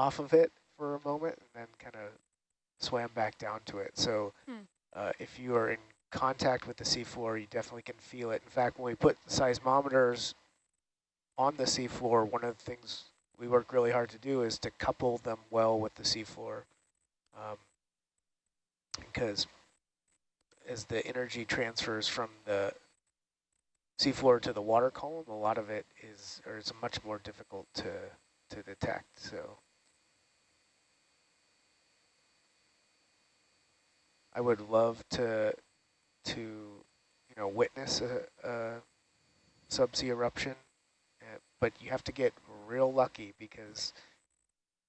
off of it for a moment and then kind of swam back down to it. So Hmm. uh, if you are in contact with the seafloor, you definitely can feel it. In fact, when we put seismometers on the seafloor, one of the things we work really hard to do is to couple them well with the seafloor. Um, because as the energy transfers from the seafloor to the water column, a lot of it is, or is much more difficult to, to detect, so. I would love to, to, you know, witness a, a subsea eruption, uh, but you have to get real lucky because,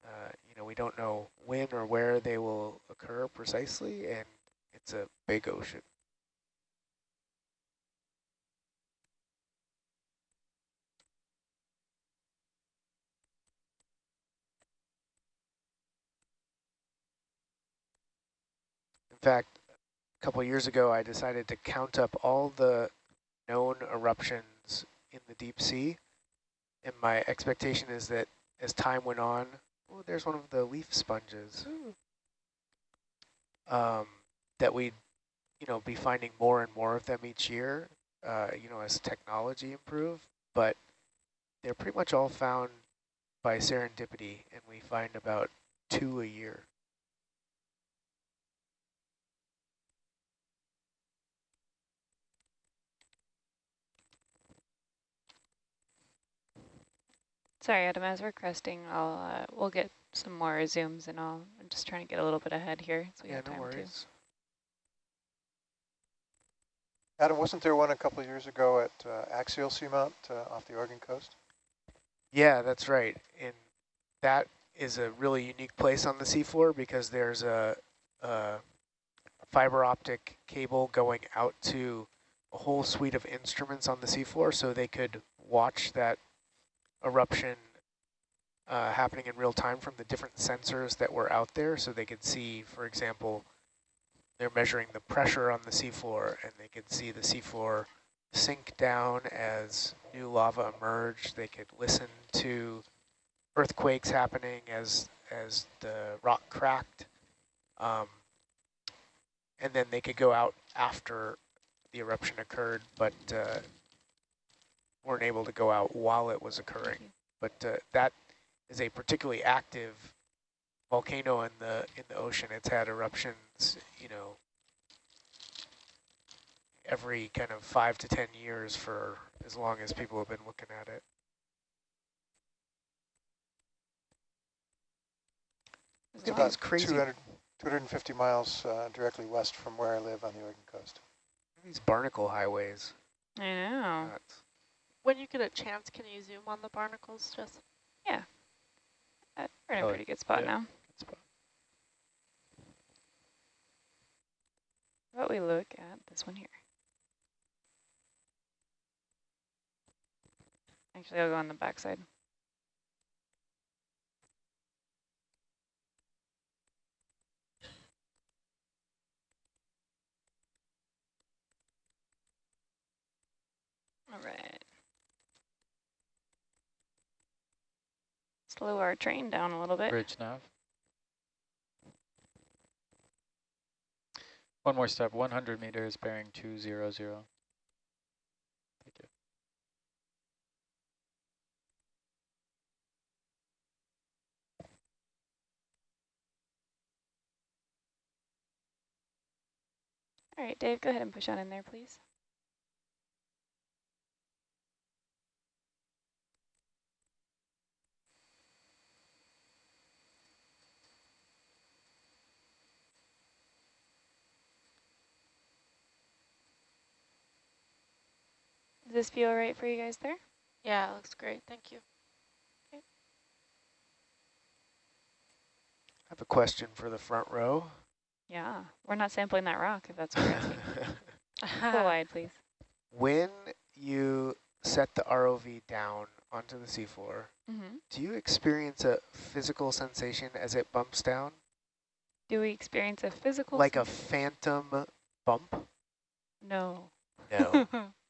uh, you know, we don't know when or where they will occur precisely, and it's a big ocean. Fact, a couple years ago, I decided to count up all the known eruptions in the deep sea. And my expectation is that as time went on, oh, there's one of the leaf sponges, um, that we'd, you know, be finding more and more of them each year, uh, you know, as technology improved. But they're pretty much all found by serendipity, and we find about two a year. Sorry, Adam, as we're cresting, I'll, uh, we'll get some more zooms and I'll, I'm just trying to get a little bit ahead here. So we yeah, have no time worries. Adam, wasn't there one a couple of years ago at uh, Axial Seamount uh, off the Oregon coast? Yeah, that's right. And that is a really unique place on the seafloor because there's a, a fiber optic cable going out to a whole suite of instruments on the seafloor so they could watch that eruption uh, happening in real time from the different sensors that were out there so they could see, for example, they're measuring the pressure on the seafloor and they could see the seafloor sink down as new lava emerged. They could listen to earthquakes happening as as the rock cracked. Um, and then they could go out after the eruption occurred, but uh, weren't able to go out while it was occurring. But uh, that is a particularly active volcano in the in the ocean. It's had eruptions, you know, every kind of five to 10 years for as long as people have been looking at it. As It's about crazy. 200, 250 miles uh, directly west from where I live on the Oregon coast. These barnacle highways. I know. nuts. When you get a chance, can you zoom on the barnacles, Jess? Uh, we're in a Oh, pretty good spot yeah. now. Good spot. How about we look at this one here? Actually, I'll go on the backside. All right. Slow our train down a little bit. Bridge nav. One more step, 100 meters, bearing 200. Thank you. All right, Dave, go ahead and push on in there, please. Does this feel right for you guys there? Yeah, it looks great. Thank you. I have a question for the front row. Yeah, we're not sampling that rock if that's what you're asking. Go wide, please. when you set the ROV down onto the seafloor, Mm-hmm. do you experience a physical sensation as it bumps down? Do we experience a physical? Like a phantom bump? no. No.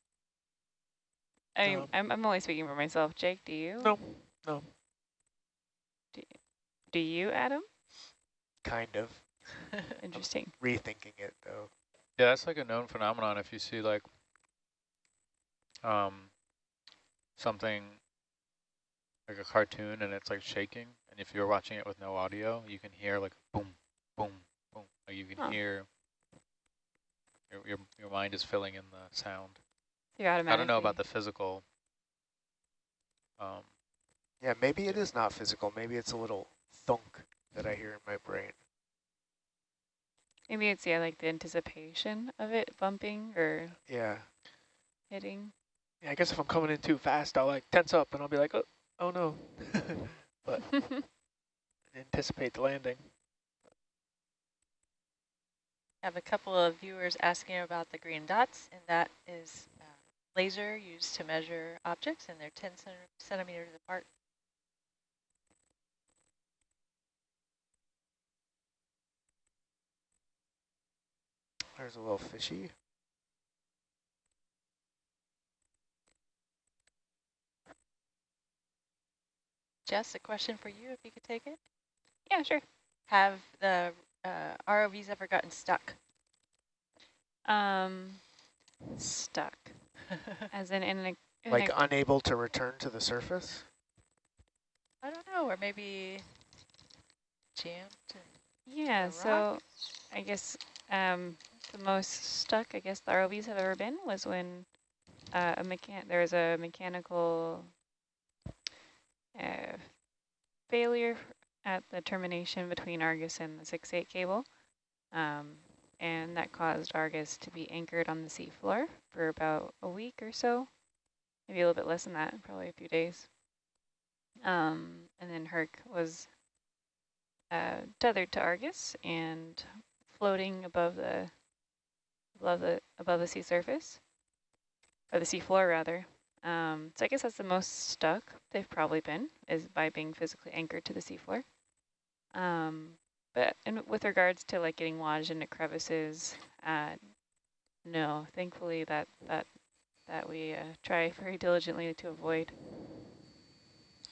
I mean, Um, I'm I'm only speaking for myself. Jake, do you? No, no. Do Do you, Adam? Kind of Interesting. rethinking it though. Yeah, that's like a known phenomenon. If you see like um something like a cartoon and it's like shaking, and if you're watching it with no audio, you can hear like boom, boom, boom. Like you can Huh. hear your, your your mind is filling in the sound. You're I don't know about the physical. Um, Yeah, maybe it is not physical. Maybe it's a little thunk that I hear in my brain. Maybe it's yeah, like the anticipation of it bumping or Yeah. hitting. Yeah, I guess if I'm coming in too fast, I'll like tense up and I'll be like, oh, oh no. But anticipate the landing. I have a couple of viewers asking about the green dots, and that is laser used to measure objects, and they're 10 centimeters apart. There's a little fishy. Jess, a question for you, if you could take it. yeah, sure. Have the uh, ROVs ever gotten stuck? Um, stuck. As in, in a, in Like a, unable to return to the surface? I don't know, or maybe jammed. yeah. So? I guess um, the most stuck I guess the ROVs have ever been was when uh, a mechan there was a mechanical uh, failure at the termination between Argus and the 6-8 cable. Um, and that caused Argus to be anchored on the seafloor for about a week or so, maybe a little bit less than that, probably a few days. Um, and then Herc was uh, tethered to Argus and floating above the above the above the sea surface, or the sea floor rather. Um, so I guess that's the most stuck they've probably been is by being physically anchored to the seafloor. Um, but and with regards to like getting lodged into crevices, uh, no, thankfully that that that we uh, try very diligently to avoid.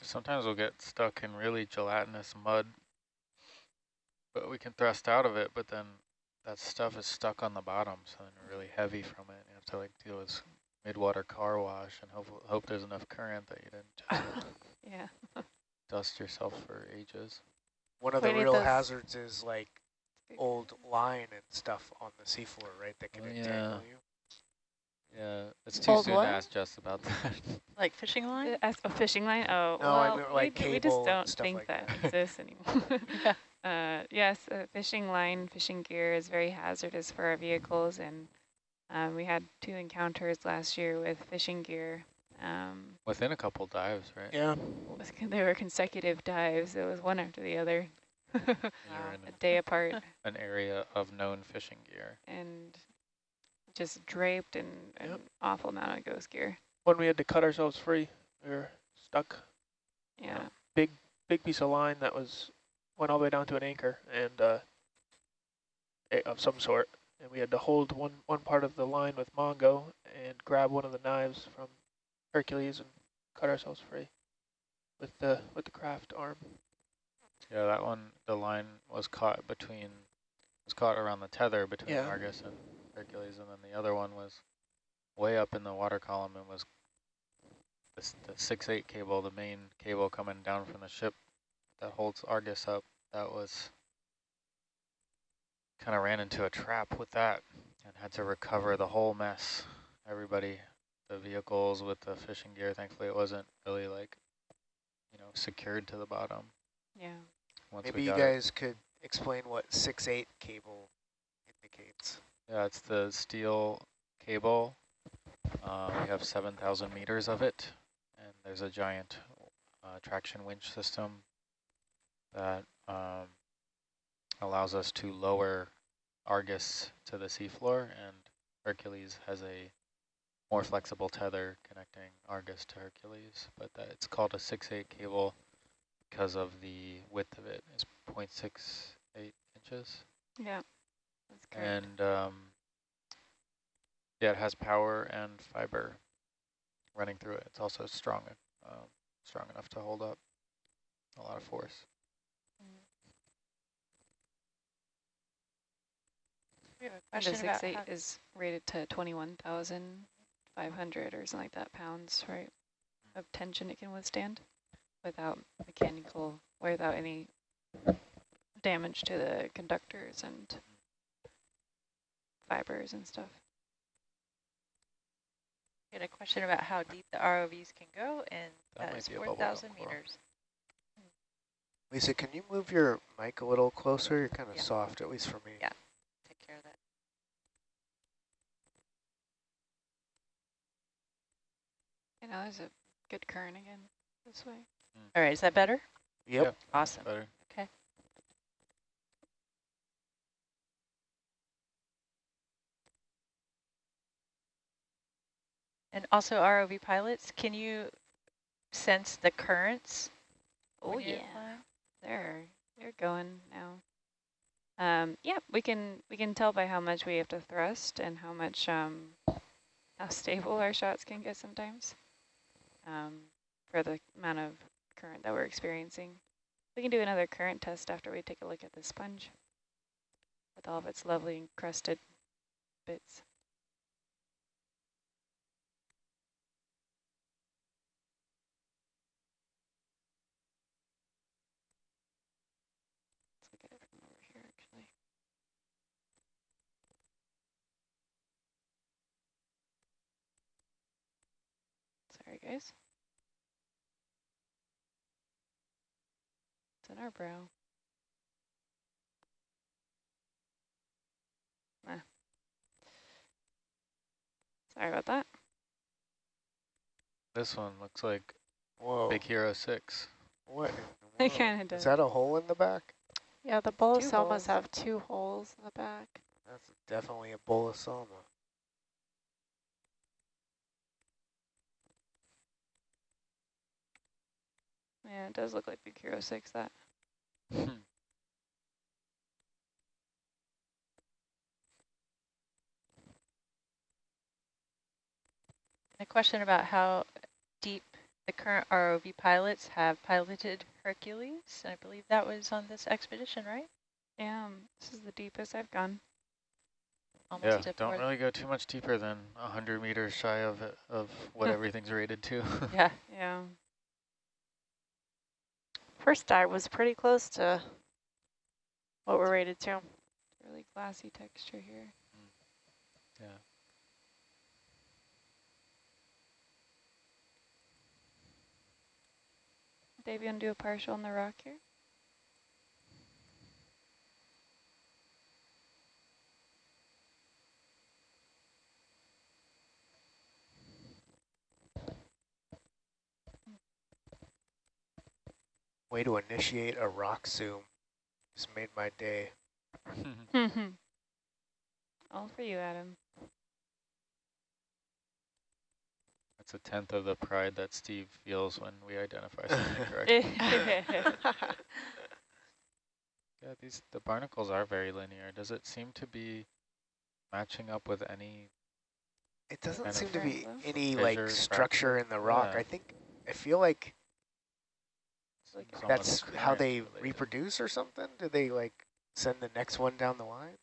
sometimes we'll get stuck in really gelatinous mud, but we can thrust out of it. But then that stuff is stuck on the bottom, so then really heavy from it. You have to like deal with midwater car wash and hope hope there's enough current that you didn't just Yeah. dust yourself for ages. One of the real those- hazards is like old line and stuff on the seafloor, right? That can Oh, entangle yeah. you. Yeah, it's too Old soon what? to ask Jess about that. Like fishing line? Uh, As a fishing line? Oh, No, I well, like we, we just don't think like that, that. exists anymore. Yeah. uh, yes, uh, fishing line, fishing gear is very hazardous for our vehicles, and um, we had two encounters last year with fishing gear. Um, Within a couple dives, right? Yeah. was- they were consecutive dives. It was one after the other, You're a day apart, an area of known fishing gear. and just draped in an awful amount of ghost gear. When we had to cut ourselves free, we were stuck. Yeah. Big, big piece of line that was went all the way down to an anchor and uh, a- of some sort, and we had to hold one one part of the line with Mongo and grab one of the knives from Hercules and cut ourselves free with the with the Kraft arm. Yeah, that one, the line was caught between, was caught around the tether between Yeah. Argus and Hercules, and then the other one was way up in the water column and was the, s- the six eight cable, the main cable coming down from the ship that holds Argus up. That was kind of ran into a trap with that and had to recover the whole mess. Everybody, the vehicles with the fishing gear, thankfully it wasn't really like, you know, secured to the bottom. Yeah. Once Maybe you got it. guys could explain what 6-8 cable indicates. Yeah, it's the steel cable. Uh, we have 7,000 meters of it, and there's a giant uh, traction winch system that um, allows us to lower Argus to the seafloor, and Hercules has a more flexible tether connecting Argus to Hercules, but that it's called a 6.8 cable because of the width of it. it is 0.68 inches. Yeah, that's correct. And um, yeah, it has power and fiber running through it. It's also strong, um, strong enough to hold up a lot of force. Mm. We have a question about is rated to 21,000 thousand five hundred or something like that pounds, right, of tension it can withstand without mechanical, without any damage to the conductors and fibers and stuff. get a question about how deep the ROVs can go, and That that might is be a bubble 4,000 meters. Lisa, can you move your mic a little closer? You're kind of Yeah. soft, at least for me. Yeah. Take care of that. You know, there's a good current again this way. All right, is that better? Yep. Yep. Awesome. Better. Okay. And also ROV pilots, can you sense the currents? Oh when yeah, flying? they're they're going now. Um, yeah, we can we can tell by how much we have to thrust and how much um, how stable our shots can get sometimes. Um, for the amount of current that we're experiencing, we can do another current test after we take a look at the sponge with all of its lovely encrusted bits. Let's look at it from over here, actually. Sorry, guys. It's in our brow. Ah. Sorry about that. This one looks like Whoa. Big Hero 6. What? in It kinda does. Is that a hole in the back? Yeah, the holes. bolosomas have two holes in the back. That's definitely a bolosoma. Yeah, it does look like Big Hero 6, that. Hmm. A question about how deep the current ROV pilots have piloted Hercules. I believe that was on this expedition, right? Yeah, this is the deepest I've gone. yeah, Almost to don't really go too much deeper than 100 meters shy of of what everything's rated to. Yeah. Yeah. First dive was pretty close to what we're rated to. Really glassy texture here. Mm. yeah. Dave, you want to do a partial on the rock here? Way to initiate a rock zoom. Just made my day. All for you, Adam. That's a tenth of the pride that Steve feels when we identify something correctly. Yeah, these the barnacles are very linear. Does it seem to be matching up with any? It doesn't seem to be any like structure in the rock. Yeah. I think I feel like like that's how they related. reproduce or something. Do they like send the next one down the line?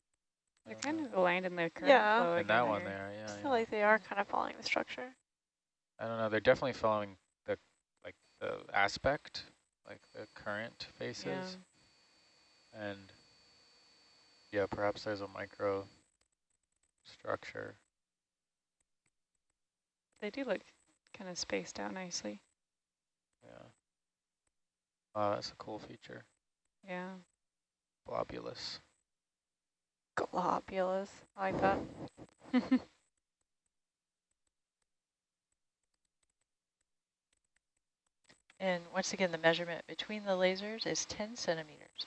They're kind know. of aligned in the current Yeah. flow And that one there, yeah. I yeah. feel like they are kind of following the structure. I don't know. They're definitely following the like the aspect, like the current faces, Yeah. and yeah, perhaps there's a micro structure. They do look kind of spaced out nicely. Yeah. Wow, that's a cool feature. Yeah. Globulus. Globulous. I like that. And once again, the measurement between the lasers is 10 centimeters.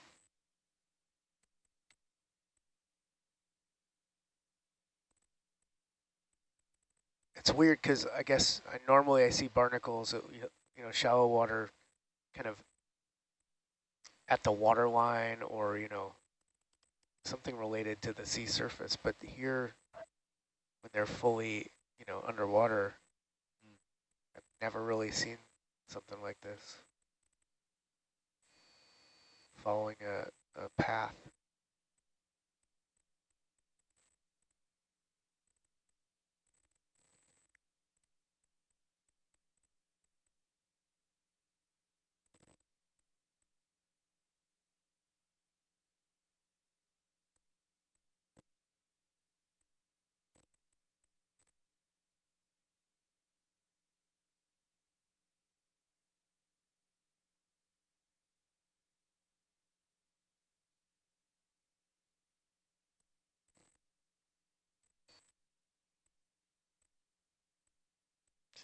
It's weird because I guess I, normally I see barnacles, at, you know, shallow water, kind of at the water line or you know something related to the sea surface. But here, when they're fully, you know, underwater, I've never really seen something like this. Following a, a path.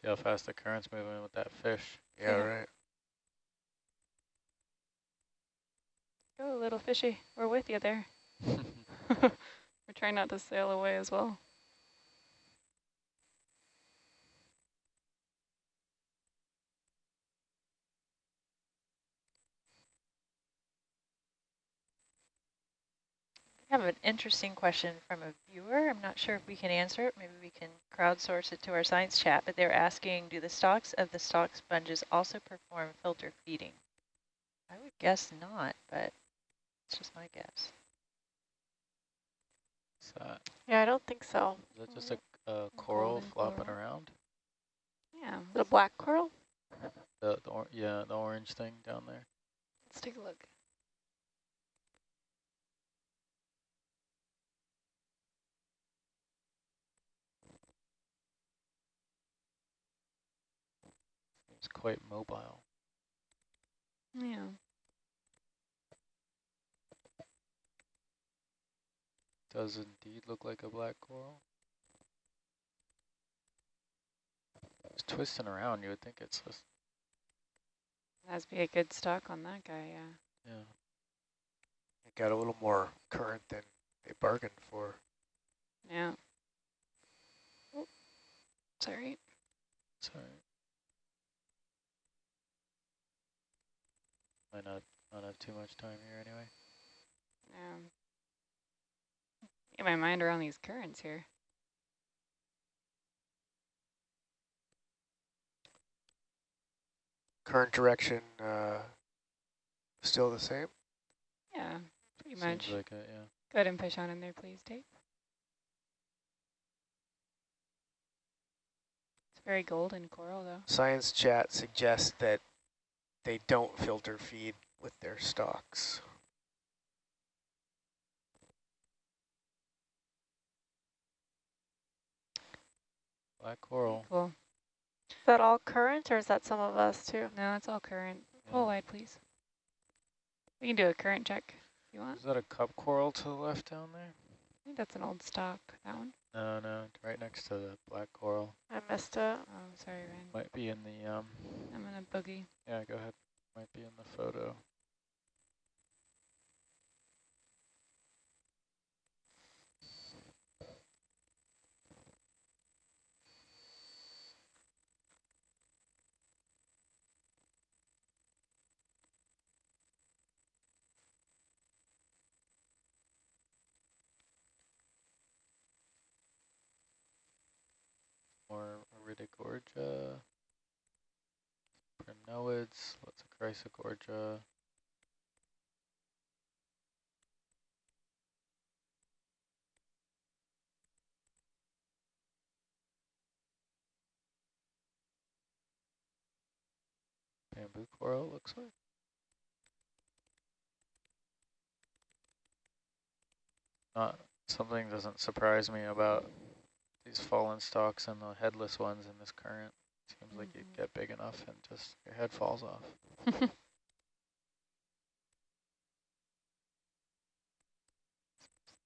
See how fast the current's moving with that fish. Yeah, Yeah. right. Go, little fishy. We're with you there. We're trying not to sail away as well. Have an interesting question from a viewer. I'm not sure if we can answer it. Maybe we can crowdsource it to our science chat, but they're asking, do the stalks of the stalk sponges also perform filter feeding? I would guess not, but it's just my guess. Is that, Yeah, I don't think so. is that just mm-hmm. a, a coral golden flopping coral. around? Yeah, The black coral? The, the or yeah, the orange thing down there. let's take a look. Quite mobile. Yeah. Does indeed look like a black coral. It's twisting around. You would think it's just That'd be a good stock on that guy, yeah. yeah. It got a little more current than they bargained for. Yeah. Oh, sorry. Sorry. Might not not have too much time here anyway. Um, get my mind around these currents here. Current direction uh, still the same. Yeah, pretty Seems much. like it, yeah. Go ahead and push on in there, please, Dave. It's very golden coral, though. Science chat suggests that they don't filter feed with their stocks. Black coral. Cool. Is that all current or is that some of us too? No, it's all current. Yeah. Pull wide, please. We can do a current check if you want. Is that a cup coral to the left down there? I think that's an old stock, that one. No, no, right next to the black coral. I missed it. Oh, sorry, Ryan. Might be in the um. I'm in a boogie. Yeah, go ahead. Might be in the photo. More Iridogorgia. Primnoids, lots of Chrysogorgia. Bamboo coral looks like. Not something doesn't surprise me about these fallen stalks and the headless ones in this current. Seems like you get big enough and just your head falls off.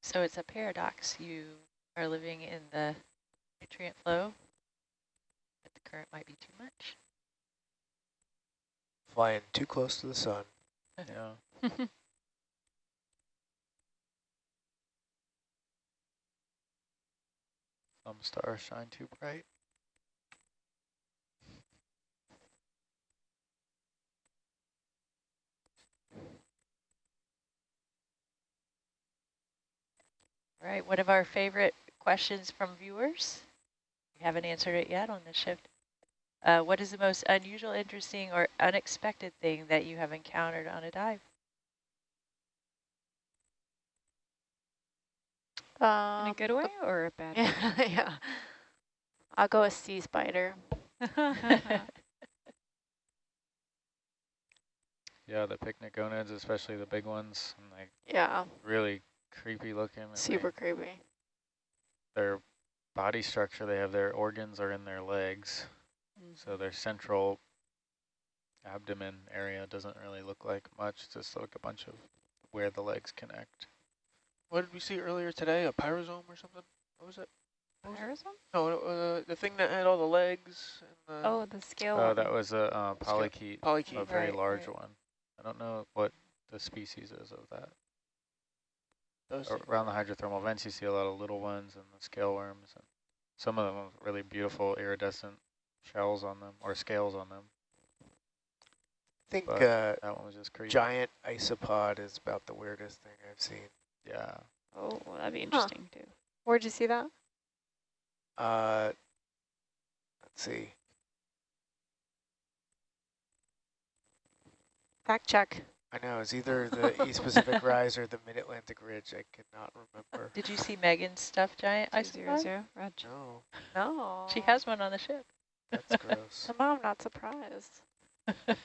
So it's a paradox. You are living in the nutrient flow, but the current might be too much. Flying too close to the sun. Yeah. Some stars shine too bright. All right, one of our favorite questions from viewers. We haven't answered it yet on the shift. Uh, what is the most unusual, interesting, or unexpected thing that you have encountered on a dive? In Um, a good way or a bad way? yeah, yeah. I'll go with sea spider. Yeah, the pycnogonids, especially the big ones, and like Yeah, really creepy looking. super they- creepy. Their body structure, they have their organs are in their legs, so their central abdomen area doesn't really look like much. It's just like a bunch of where the legs connect. What did we see earlier today? A pyrosome or something? What was it? Arizona? No, uh, the thing that had all the legs and the Oh, the scale. Oh, one. that was a uh, polychaete, a very Right, large right. one. I don't know what the species is of that. Those Around the hydrothermal vents, you see a lot of little ones and the scale worms. And some of them have really beautiful iridescent shells on them or scales on them. I think uh, That one was just crazy. giant isopod is about the weirdest thing I've seen. Yeah. Oh, well, that'd be interesting too. Where'd you see that? Uh, let's see. Fact check. I know it's either the East Pacific Rise or the Mid Atlantic Ridge. I cannot remember. Did you see Megan's stuffed giant Two zero isopod? zero. Roger. No, No. She has one on the ship. that's gross. Somehow I'm not surprised.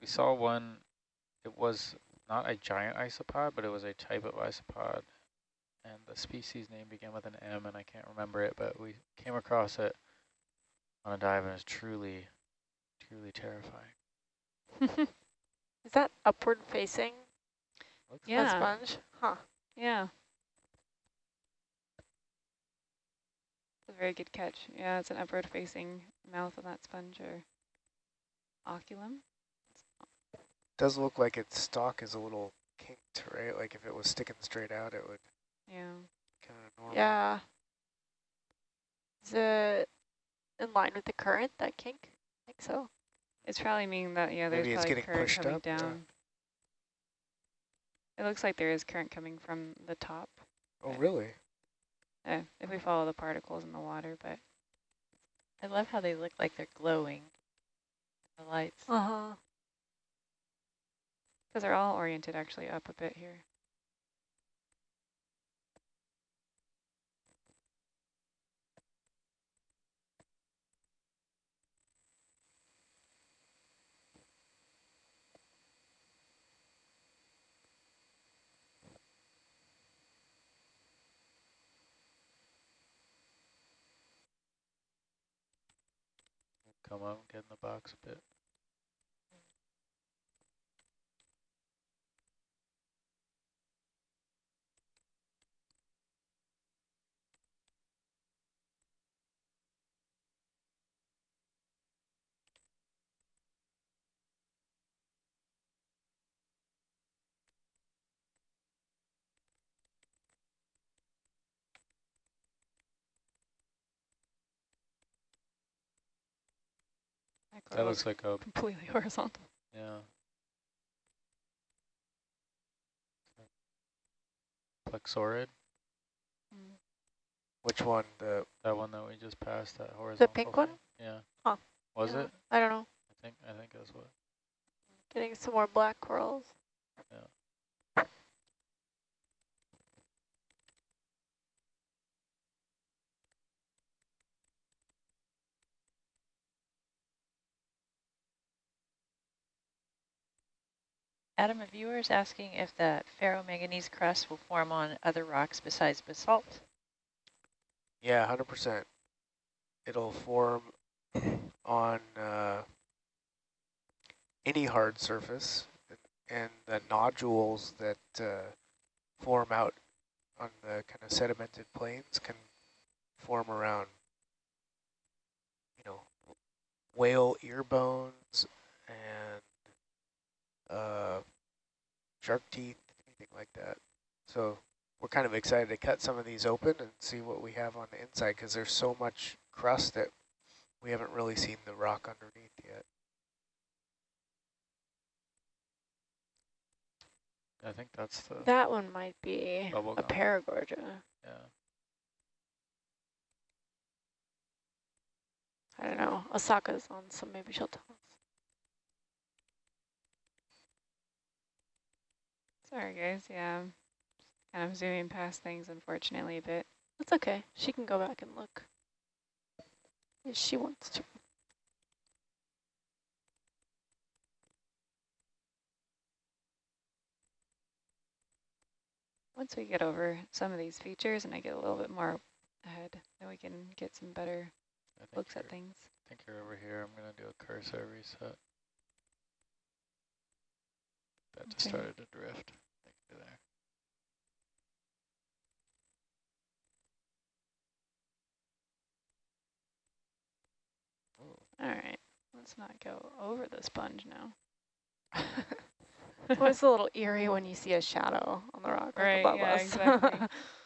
We saw one, it was not a giant isopod, but it was a type of isopod. And the species name began with an M, and I can't remember it, but we came across it on a dive, and it's truly, truly terrifying. Is that upward facing Looks a Yeah. sponge? Huh. Yeah. It's a very good catch. Yeah, it's an upward facing mouth of that sponge or osculum. Does look like its stalk is a little kinked, right? Like if it was sticking straight out, it would Yeah. kind of normal. Yeah. Is it in line with the current, that kink? I think so. It's probably meaning that, yeah, there's Maybe it's probably getting current pushed coming up, yeah. down. It looks like there is current coming from the top Oh, really? uh, if we follow the particles in the water, but I love how they look like they're glowing. The lights. Uh-huh. because they're all oriented actually up a bit here. Come up, get in the box a bit. That, That glow looks like a, completely horizontal. yeah. Plexaurid, Mm. Which one? The that one that we just passed, that horizontal. The pink one? thing? Yeah. Huh. Was Yeah. it? I don't know. I think, I think that's what. Getting some more black corals. Adam, a viewer is asking if the ferromanganese crust will form on other rocks besides basalt. yeah, hundred percent. It'll form on uh, any hard surface, and the nodules that uh, form out on the kind of sedimented plains can form around, you know, whale ear bones and uh, shark teeth, anything like that. So we're kind of excited to cut some of these open and see what we have on the inside because there's so much crust that we haven't really seen the rock underneath yet. I think that's the That one might be a paragorgia. Yeah. I don't know. Osaka's on, so maybe she'll tell us. Sorry, guys. Yeah, I'm kind of zooming past things, unfortunately, a bit. That's okay. She can go back and look if she wants to. Once we get over some of these features and I get a little bit more ahead, then we can get some better looks at things. I think you're over here. I'm going to do a cursor reset. That okay. started to drift. All right, let's not go over the sponge now. well, it's a little eerie when you see a shadow on the rock right, above yeah, us. Exactly.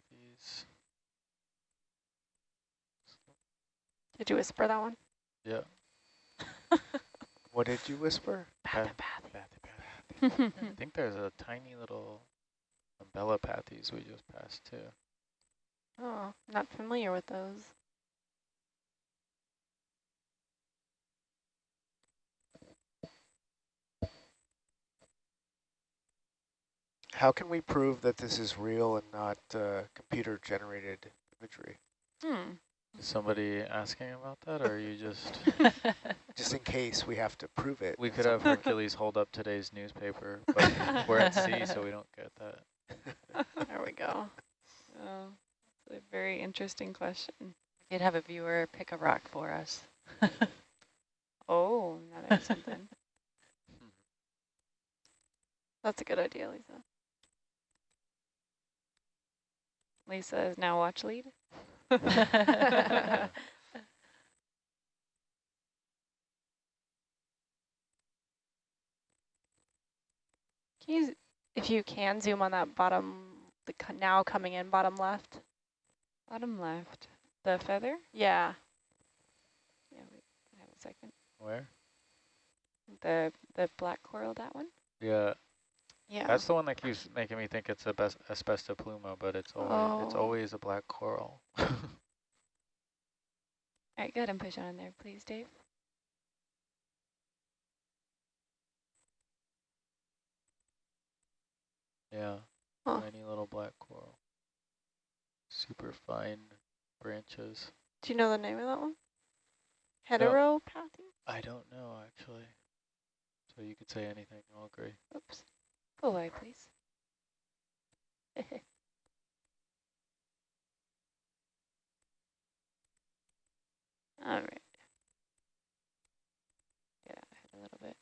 Pathy pathies. Did you whisper that one? Yeah. What did you whisper? I think there's a tiny little umbellapathes we just passed too. Oh, not familiar with those. How can we prove that this is real and not uh, computer-generated imagery? hmm. Is somebody asking about that, or are you just? Just in case we have to prove it. We could have Hercules hold up today's newspaper, but we're at sea, so we don't get that. There we go. Oh, it's a very interesting question. We could have a viewer pick a rock for us. Oh, that is something. That's a good idea, Lisa. Lisa is now watch lead. Can you, if you can, zoom on that bottom, the now coming in bottom left? Bottom left. The feather? Yeah. Yeah, wait, I have a second. Where? The the black coral, that one? Yeah, Yeah. that's the one that keeps making me think it's a best asbestopluma, but it's always it's Oh. always a black coral. All right, go ahead and push on in there, please, Dave. yeah, Huh. tiny little black coral. Super fine branches. Do you know the name of that one? Heteropathes? I don't know actually. So you could say anything, I'll agree. Oops. Away, please. All right. Get out ahead a little bit.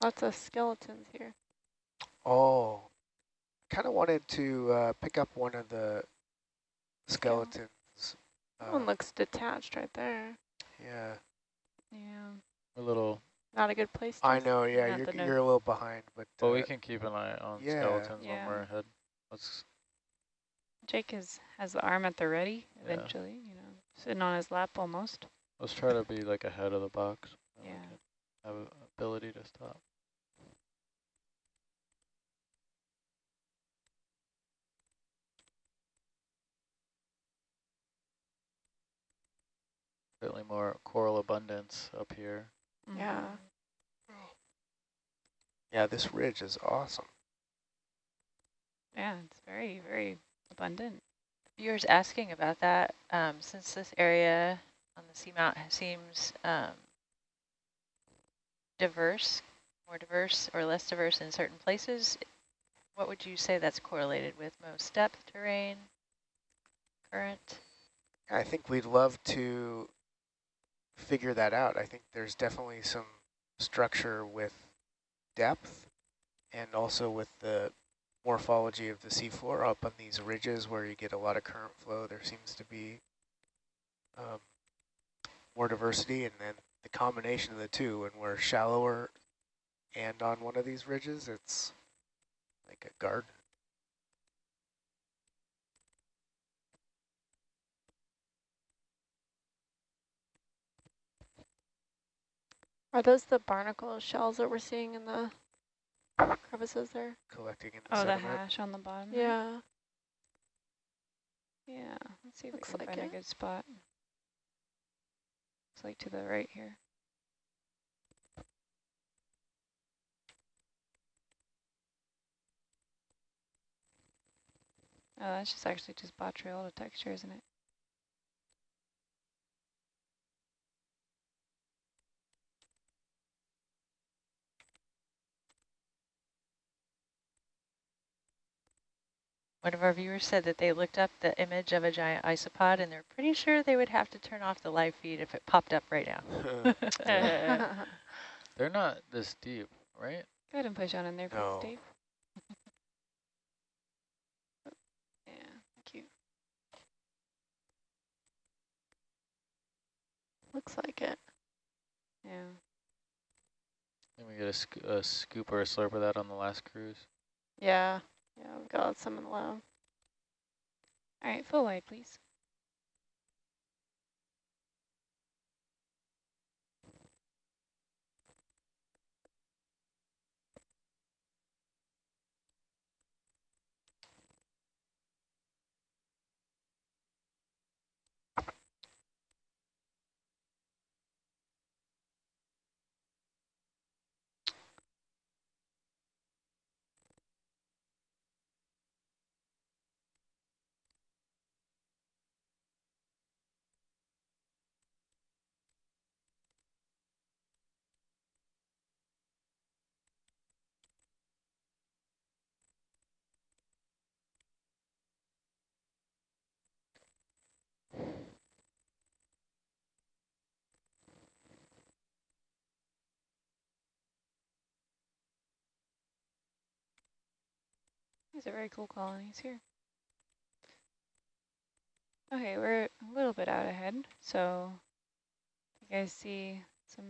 Lots of skeletons here. Oh, I kind of wanted to uh, pick up one of the skeletons. That one Uh, looks detached right there. yeah, Yeah. A little, Not a good place to I know. Yeah, you're you're a little behind, but but uh, we can keep an eye on yeah. skeletons Yeah. when we're ahead. Let's, Jake is, has the arm at the ready Yeah. eventually, you know, sitting on his lap almost. let's try to be like ahead of the box. Yeah. can Have ability to stop. Certainly more coral abundance up here. Yeah. yeah, this ridge is awesome. Yeah, it's very, very abundant. Viewers asking about that, um, since this area on the seamount seems um, diverse, more diverse or less diverse in certain places, what would you say that's correlated with most depth, terrain, current? I think we'd love to figure that out. I think there's definitely some structure with depth and also with the morphology of the seafloor up on these ridges where you get a lot of current flow. There seems to be um, more diversity and then the combination of the two when we're shallower and on one of these ridges, it's like a garden. Are those the barnacle shells that we're seeing in the crevices there? Collecting in the Oh, sediment. the hash on the bottom. Yeah. Yeah, let's see if Looks we can like find it. a good spot. It's like to the right here. Oh, that's just actually just botryoidal texture, isn't it? One of our viewers said that they looked up the image of a giant isopod and they're pretty sure they would have to turn off the live feed if it popped up right now. They're not this deep, right? Go ahead and push on in there, please, No. Dave. yeah, thank you. Looks like it. Yeah. Then we get a, sc a scoop or a slurp of that on the last cruise. Yeah. Yeah, we've got some in the lab. All right, full wide, please. These are very cool colonies here. Okay, we're a little bit out ahead, so you guys see some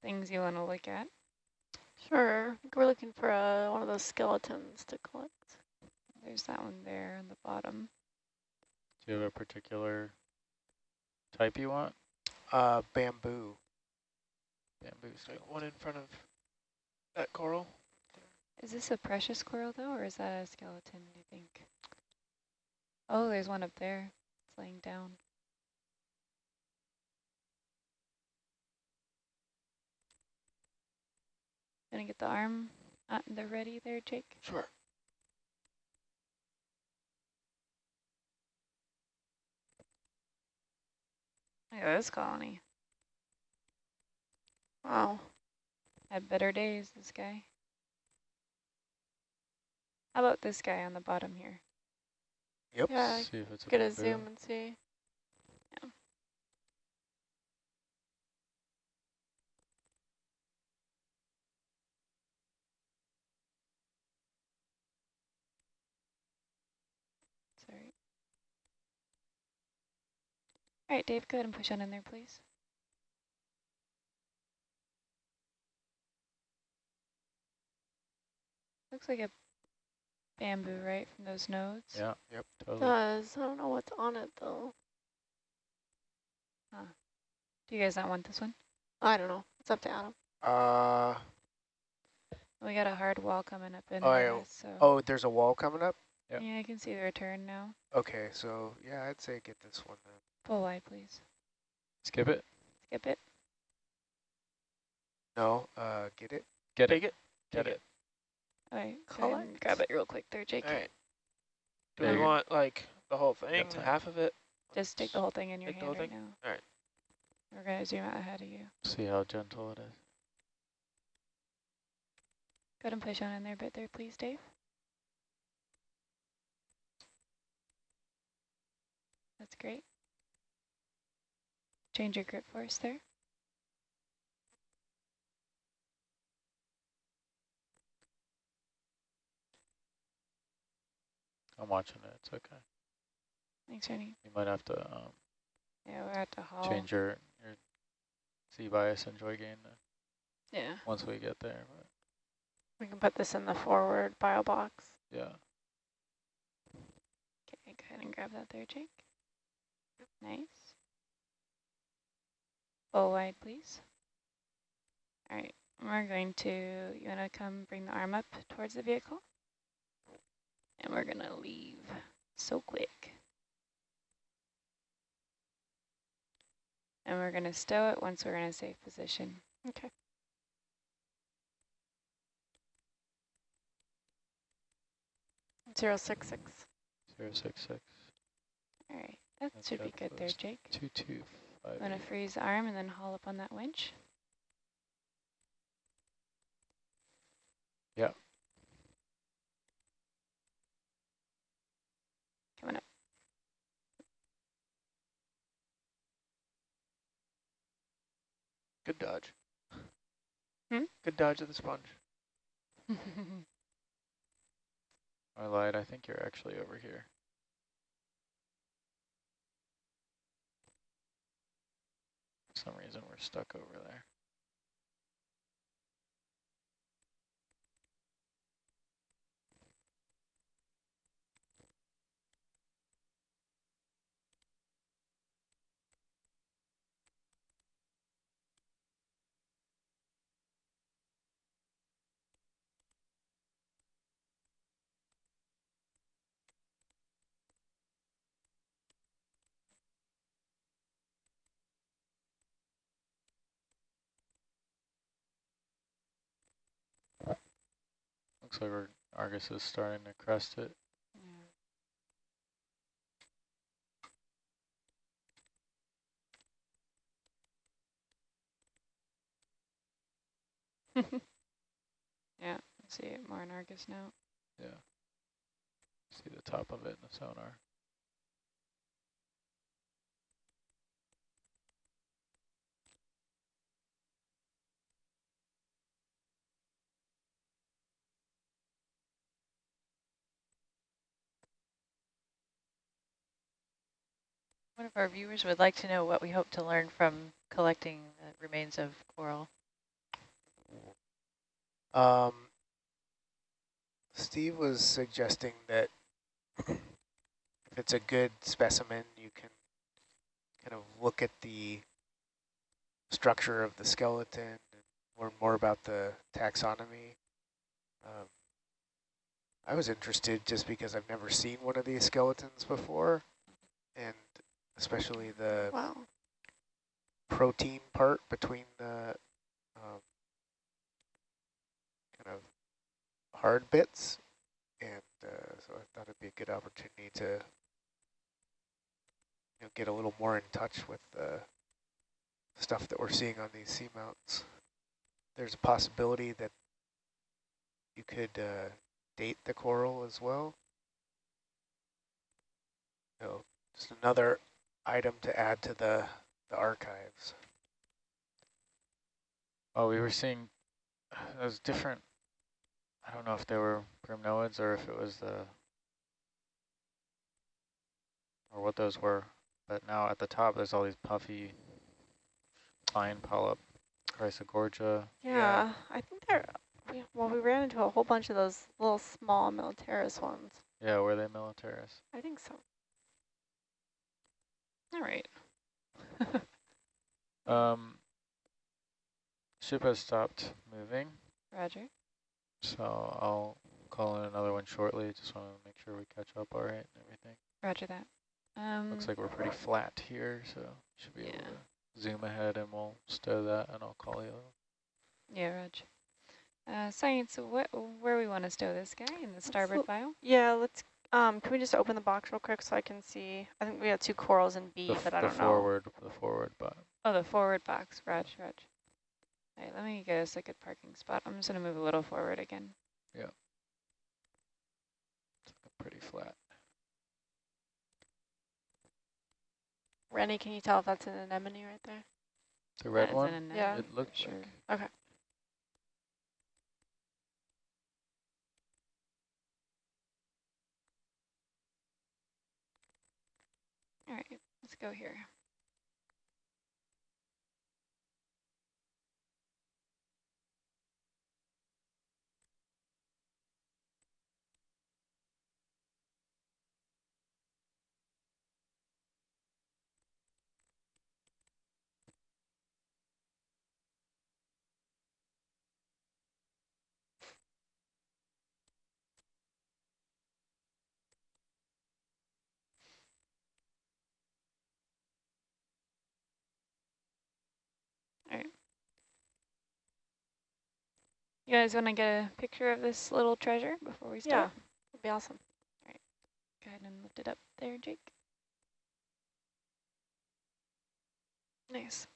things you want to look at. Sure. We're looking for uh, one of those skeletons to collect. There's that one there on the bottom. Do you have a particular type you want? Uh, bamboo. Bamboo Like one in front of that coral. Is this a precious coral though, or is that a skeleton, do you think? Oh, there's one up there. It's laying down. Gonna get the arm uh, the ready there, Jake? Sure. Look at this colony. Wow. Had better days, this guy. How about this guy on the bottom here? Yep. Yeah, See if it's a get a bamboo. zoom and see. Sorry. All right, Dave, go ahead and push on in there, please. Looks like a bamboo, right, from those nodes? Yeah. Yep. Totally. does. I don't know what's on it though. Huh. Do you guys not want this one? I don't know. It's up to Adam. Uh, We got a hard wall coming up in Oh, there, yeah. so oh, there's a wall coming up? Yep. yeah, I can see the return now. Okay, so yeah, I'd say get this one then. Full wide, please. Skip it. Skip it. No, uh, get it? Get Take it. it. Get Take it. All right, go ahead and grab it real quick there, Jake. All right. Do There we want like the whole thing, time. half of it? Just take the whole thing in your Take the hand whole right thing? now. All right. We're gonna zoom out ahead of you. See how gentle it is. Go ahead and push on in there a bit there, please, Dave. That's great. Change your grip force there. I'm watching it. It's okay. Thanks, Ernie. You might have to um, Yeah, we're at the hall. change your your Z bias and joy gain Yeah. once we get there. But We can put this in the forward bio box. yeah. Okay, go ahead and grab that there, Jake. Nice. Full wide, please. All right, we're going to, you want to come bring the arm up towards the vehicle? And we're going to leave so quick. And we're going to stow it once we're in a safe position. Okay. Zero six six. Zero six six All right, that That should be depth good there, Jake. two two five. I'm gonna eight. freeze arm and then haul up on that winch. Yeah. Coming up. Good dodge. Hmm? Good dodge of the sponge. I lied. I think you're actually over here. For some reason we're stuck over there. Looks like we're, Argus is starting to crest it. yeah, see it more in Argus now. Yeah. See the top of it in the sonar. One of our viewers would like to know what we hope to learn from collecting the remains of coral. Um, Steve was suggesting that if it's a good specimen, you can kind of look at the structure of the skeleton and learn more about the taxonomy. Um, I was interested just because I've never seen one of these skeletons before, and especially the Wow. protein part between the um, kind of hard bits. And uh, so I thought it'd be a good opportunity to you know, get a little more in touch with the stuff that we're seeing on these seamounts. There's a possibility that you could uh, date the coral as well. So just another item to add to the, the archives. Oh, we were seeing those different, I don't know if they were primnoids or if it was the, or what those were. But now at the top, there's all these puffy fine polyp, Chrysogorgia. Yeah, I think they're, well, we ran into a whole bunch of those little small militaris ones. Yeah, were they militaris? I think so. All right. Um, ship has stopped moving, Roger. so I'll call in another one shortly. Just want to make sure we catch up all right and everything. Roger that. Um, Looks like we're pretty flat here, so should be able Yeah. to zoom ahead and we'll stow that and I'll call you. yeah, Roger. Uh, science, what, where we want to stow this guy in the starboard look- file? Yeah, let's, um, can we just open the box real quick so I can see? I think we have two corals in B, The, but I don't know. forward, the forward button. Oh, the forward box. Roger, Roger. All right, let me get us a good parking spot. I'm just going to move a little forward again. Yeah. It's looking pretty flat. Rennie, can you tell if that's an anemone right there? The red That is one, an Yeah. it looks for like. Okay. All right, let's go here. You guys want to get a picture of this little treasure before we Yeah, start? that'd be awesome. All right. Go ahead and lift it up there, Jake. Nice.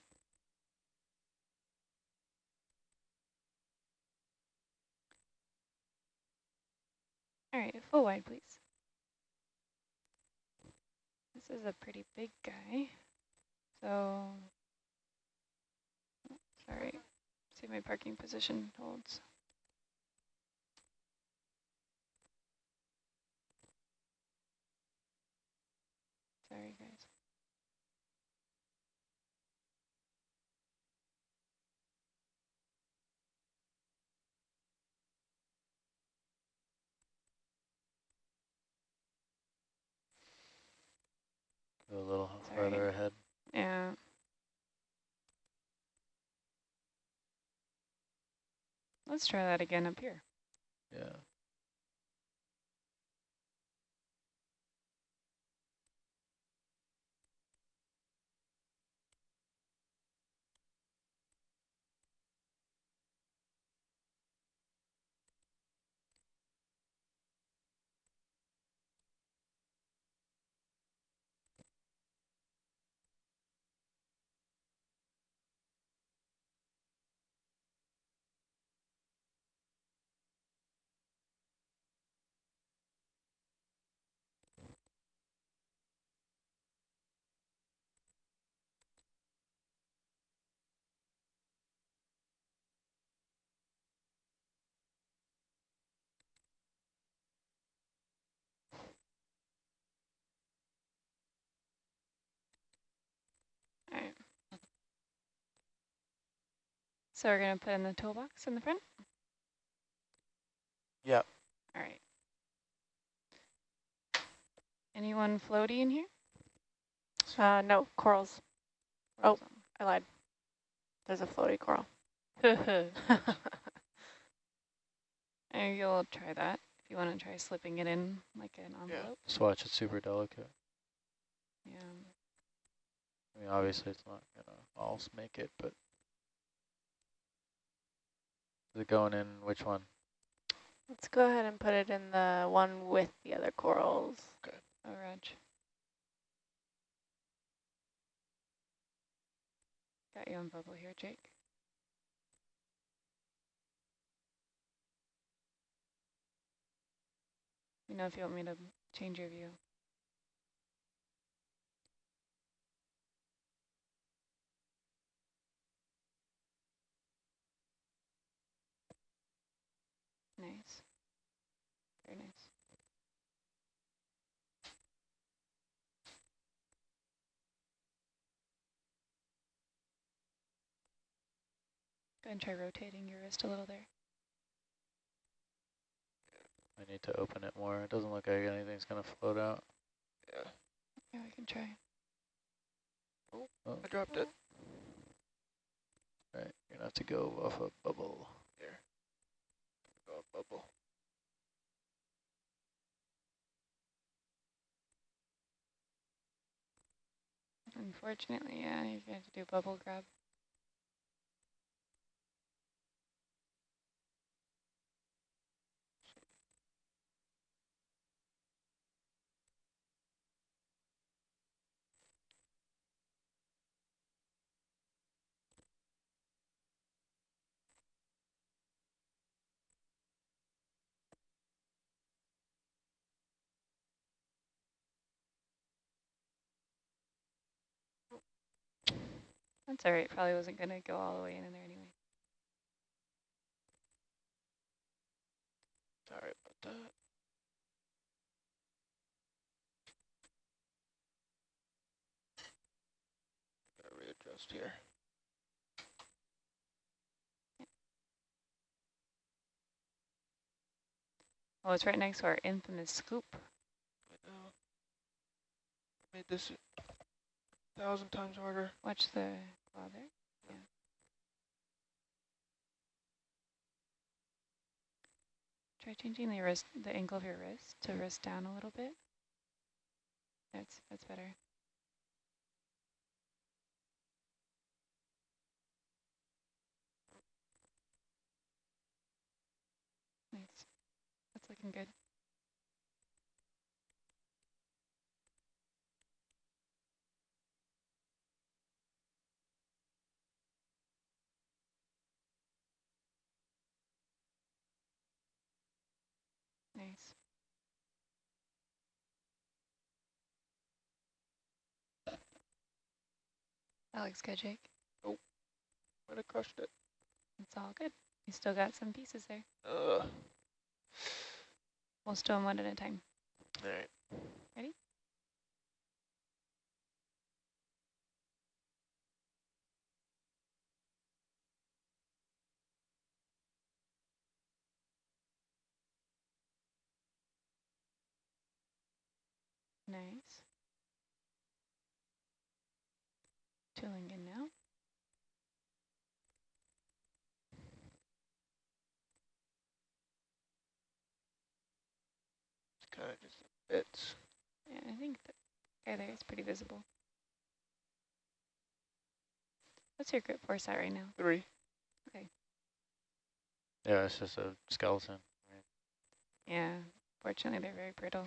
All right, full wide, please. This is a pretty big guy. So, oh, sorry, see if my parking position holds. Sorry, guys. Go a little Sorry. further ahead. Yeah. Let's try that again up here. Yeah. All right. So we're going to put in the toolbox in the front? Yep. All right. Anyone floaty in here? Uh, no, corals. Oh. Rolls I lied. There's a floaty coral. on. And you'll try that if you want to try slipping it in like an envelope. Just watch it's super delicate. Yeah. I mean, obviously it's not gonna all make it, but is it going in which one? Let's go ahead and put it in the one with the other corals. Oh, Reg. Got you on bubble here, Jake. You know if you want me to change your view. Nice. Very nice. Go ahead and try rotating your wrist a little there. I need to open it more. It doesn't look like anything's gonna float out. Yeah, Yeah, we can try. Oh, oh. I dropped it. right. You're gonna have to go off a bubble. Bubble. Unfortunately, yeah, you're going to do bubble grab. That's all right. Probably wasn't going to go all the way in there anyway. Sorry about that. Gotta readjust here. Oh, it's right next to our infamous scoop. I know. Made this thousand times harder. Watch the claw there. Yeah. Try changing the wrist, the angle of your wrist to wrist down a little bit. That's that's better. Nice. That's looking good. Nice. That looks good, Jake. Oh, might have crushed it. It's all good. You still got some pieces there. Ugh. We'll stow them one at a time. All right. Ready? Nice. Tooling in now. It's kind of just bits. Yeah, I think the guy there is pretty visible. What's your grip force at right now? Three. Okay. Yeah, it's just a skeleton. Yeah, fortunately they're very brittle.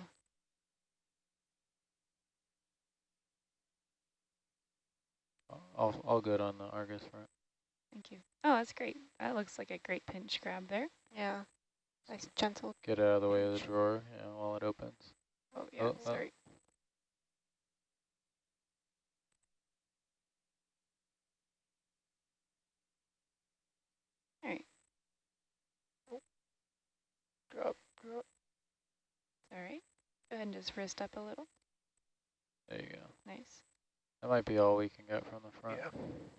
All, all good on the Argus front. Thank you. Oh, that's great. That looks like a great pinch grab there. Yeah. Nice gentle. Get out of the way of the drawer yeah, while it opens. Oh, yeah, Oh, oh. sorry. All right, oh. Drop, drop. it's all right. Go ahead and just wrist up a little. There you go. Nice. That might be all we can get from the front. Yeah.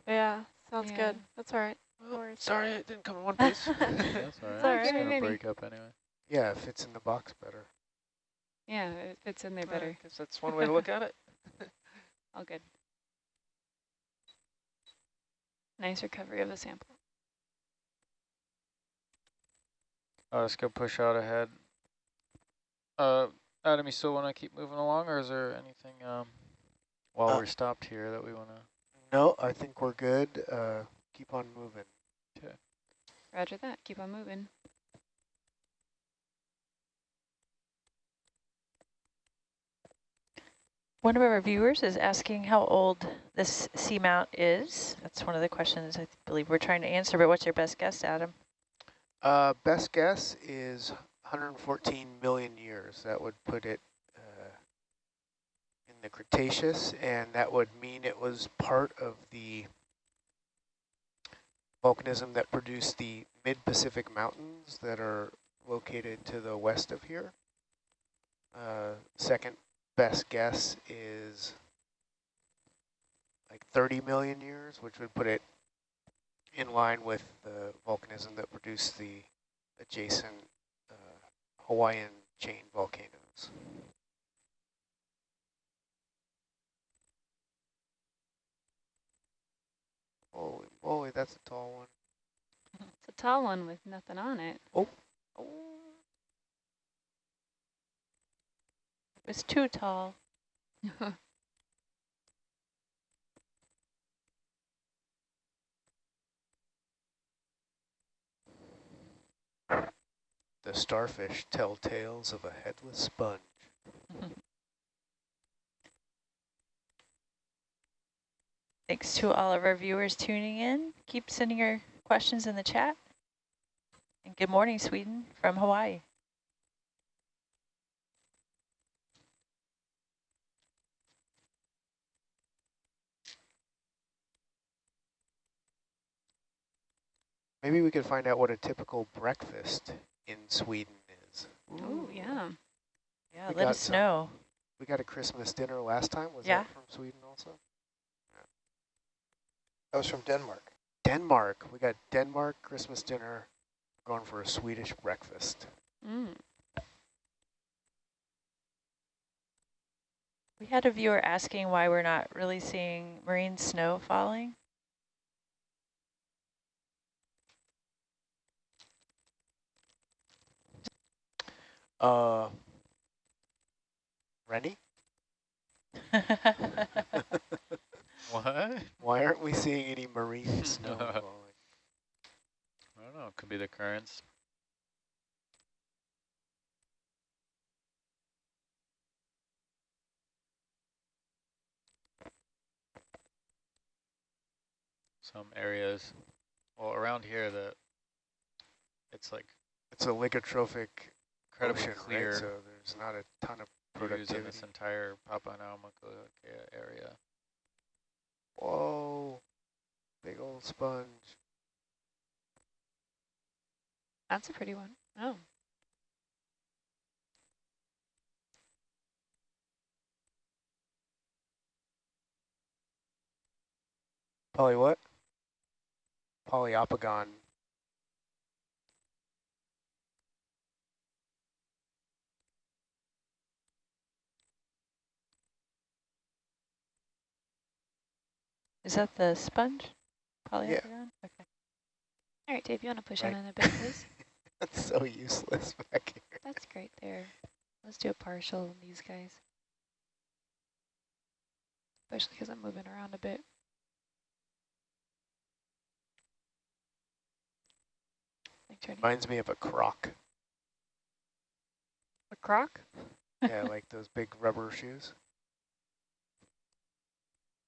Yeah, sounds Yeah. good. That's all right. Well, sorry, it didn't come in one piece. That's all right. It's all It's gonna Maybe. break up anyway. Yeah, it fits in the box better. Yeah, it fits in there I better. guess that's one way to look at it. All good. Nice recovery of the sample. I'll just go push out ahead. Uh, Adam, you still want to keep moving along, or is there anything um, while Uh, we're stopped here that we want to? No, I think we're good. Uh, keep on moving. Roger that. Keep on moving. One of our viewers is asking how old this seamount is. That's one of the questions I believe we're trying to answer, but what's your best guess, Adam? Uh, best guess is 114 million years. That would put it in the Cretaceous, and that would mean it was part of the volcanism that produced the mid-Pacific mountains that are located to the west of here. Uh, second best guess is like 30 million years, which would put it in line with the volcanism that produced the adjacent uh, Hawaiian chain volcanoes. Holy moly, that's a tall one. It's a tall one with nothing on it. Oh, oh. It was too tall. the starfish tell tales of a headless sponge. Thanks to all of our viewers tuning in. Keep sending your questions in the chat. And good morning, Sweden from Hawaii. Maybe we could find out what a typical breakfast in Sweden is. Oh, yeah. Yeah, We let got us some. know. We got a Christmas dinner last time. Was Yeah. that from Sweden also? That was from Denmark. Denmark. We got Denmark Christmas dinner. Going for a Swedish breakfast. Mm. We had a viewer asking why we're not really seeing marine snow falling. Uh, Rennie, What? why aren't we seeing any marine snow falling? I don't know. It Could be the currents. Some areas, well, around here, the it's like It's a oligotrophic incredibly ocean, clear right? So there's not a ton of views in this entire Papahanaumokuakea area. Whoa, big old sponge. That's a pretty one. Oh. Poly what? Poliopogon. Is that the sponge? Poliopogon? Okay. All right, Dave, you want to push Right. on in a bit, please? That's so useless back here. That's great there. Let's do a partial on these guys. Especially because I'm moving around a bit. Reminds me of a croc. a croc? Yeah, like those big rubber shoes.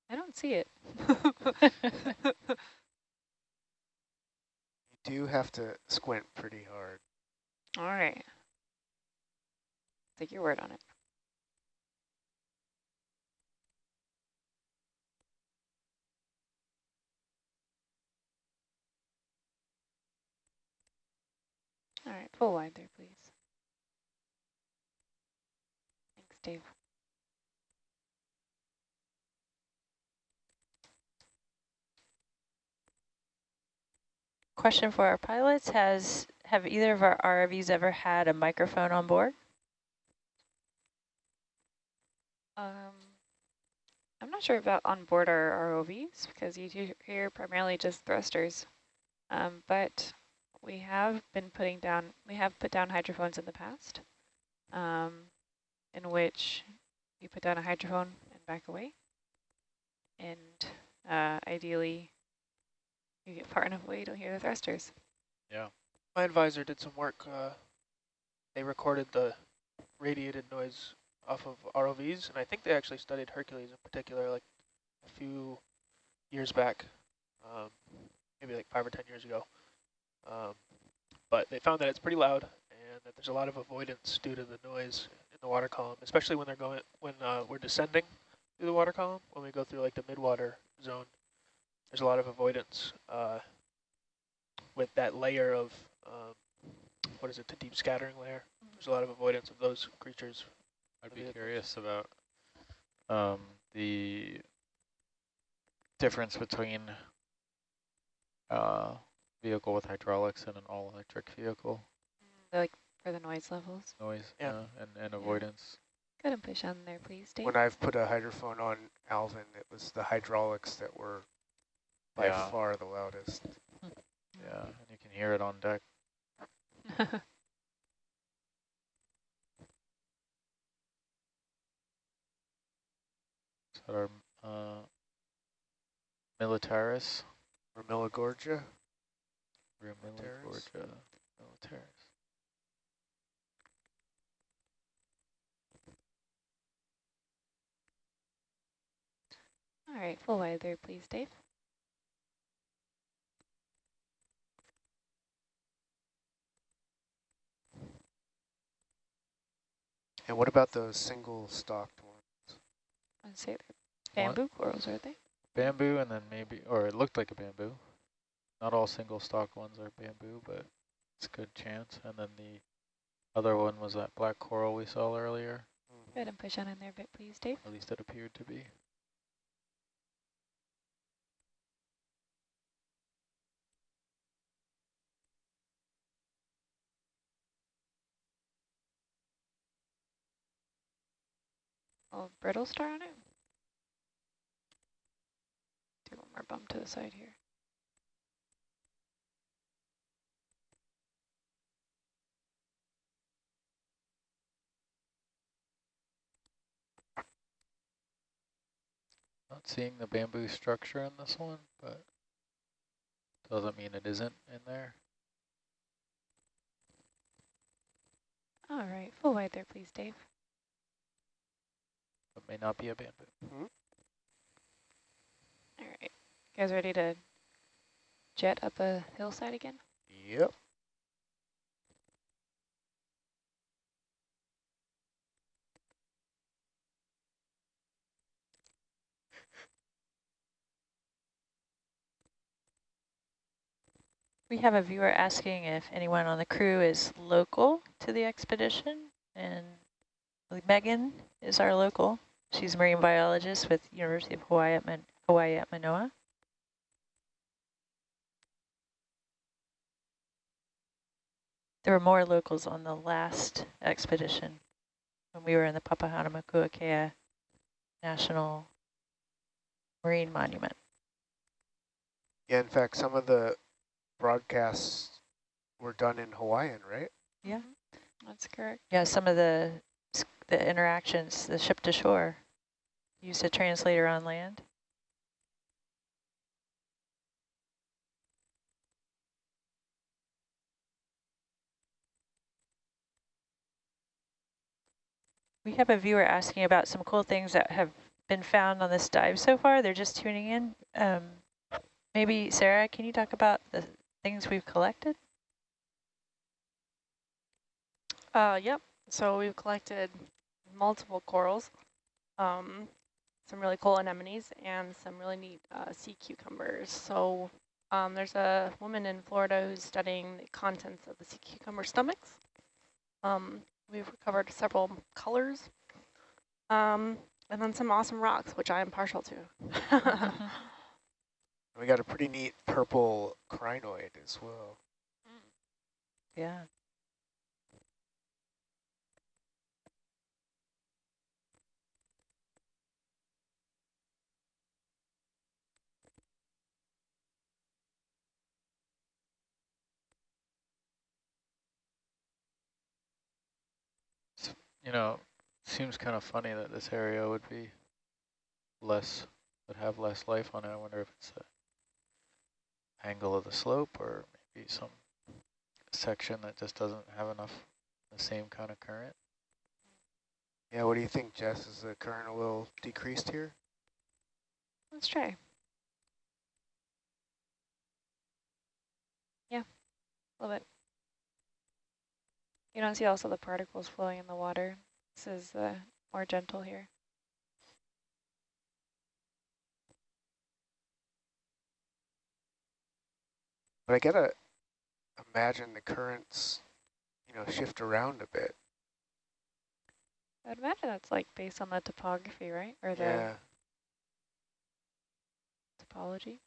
I don't see it. You do have to squint pretty hard. All right. Take your word on it. All right, pull wide there, please. Thanks, Dave. Question for our pilots, has, have either of our ROVs ever had a microphone on board? Um, I'm not sure about on board our ROVs because you hear primarily just thrusters. Um, but we have been putting down, we have put down hydrophones in the past, um, in which you put down a hydrophone and back away. And uh, ideally, you get far enough away you don't hear the thrusters. Yeah. My advisor did some work. Uh, they recorded the radiated noise off of ROVs, and I think they actually studied Hercules in particular, like a few years back, um, maybe like five or ten years ago. Um, but they found that it's pretty loud, and that there's a lot of avoidance due to the noise in the water column, especially when they're going when uh, we're descending through the water column. When we go through like the midwater zone, there's a lot of avoidance uh, with that layer of um, what is it, the deep scattering layer. There's a lot of avoidance of those creatures. I'd be curious about um, the difference between uh, vehicle with hydraulics and an all-electric vehicle Like for the noise levels. noise Yeah. uh, and, and avoidance. Go ahead and push on there, please, Dave. When I've put a hydrophone on Alvin, it was the hydraulics that were by Yeah. far the loudest. Yeah, and you can hear it on deck. Is that our uh, Militaris? Ramillagorgia. Militaris. Militaris. Militaris. All right, full wide there, please, Dave. And what about those single stalked ones? I'd say they're What? bamboo corals, are they? Bamboo and then maybe, or it looked like a bamboo. Not all single stalk ones are bamboo, but it's a good chance. And then the other one was that black coral we saw earlier. Go ahead and push on in there a bit, please, Dave. At least it appeared to be. Oh, brittle star on it. Do one more bump to the side here. Not seeing the bamboo structure in this one, but doesn't mean it isn't in there. All right, full wide there, please, Dave. It may not be a bamboo. Mm -hmm. All right. You guys ready to jet up a hillside again? Yep. We have a viewer asking if anyone on the crew is local to the expedition, and Megan is our local. She's a marine biologist with University of Hawaii at, Man Hawaii at Manoa. There were more locals on the last expedition when we were in the Papahanaumokuakea National Marine Monument. Yeah, in fact, some of the broadcasts were done in Hawaiian, right? Yeah. That's correct. Yeah, some of the the interactions, the ship to shore, used a translator on land. We have a viewer asking about some cool things that have been found on this dive so far. They're just tuning in. Um, maybe, Sarah, can you talk about the things we've collected? Uh, yep. So we've collected multiple corals, um, some really cool anemones, and some really neat uh, sea cucumbers. So um, there's a woman in Florida who's studying the contents of the sea cucumber stomachs. Um, we've recovered several colors, um, and then some awesome rocks, which I am partial to. We got a pretty neat purple crinoid as well. Yeah. You know, seems kind of funny that this area would be less, would have less life on it. I wonder if it's the angle of the slope or maybe some section that just doesn't have enough the same kind of current. Yeah, what do you think, Jess? Is the current a little decreased here? Let's try. Yeah, a little bit. You don't see also the particles flowing in the water. This is uh, more gentle here. But I gotta imagine the currents, you know, shift around a bit. I'd imagine that's like based on the topography, right? Or the Yeah. topology.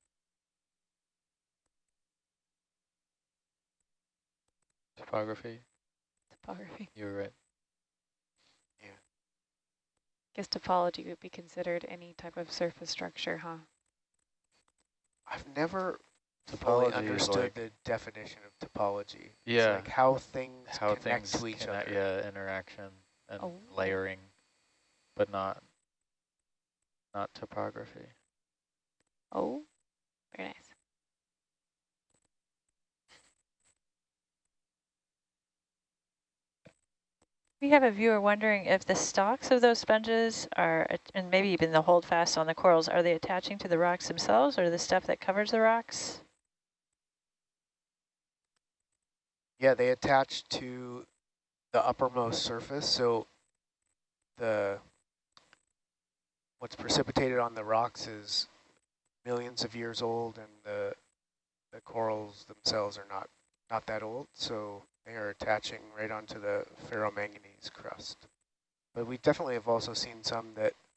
Topography, Topography. you were right. Yeah. Guess topology would be considered any type of surface structure, huh? I've never fully Topology is understood like- the definition of topology. It's Yeah. like how things How connect things to each connect, other. yeah, interaction and Oh. layering, but not not topography. Oh, very nice. We have a viewer wondering if the stalks of those sponges are, and maybe even the holdfast on the corals, are they attaching to the rocks themselves or the stuff that covers the rocks? Yeah, they attach to the uppermost surface. So the what's precipitated on the rocks is millions of years old, and the the corals themselves are not not that old. So they are attaching right onto the ferromanganese crust. But we definitely have also seen some that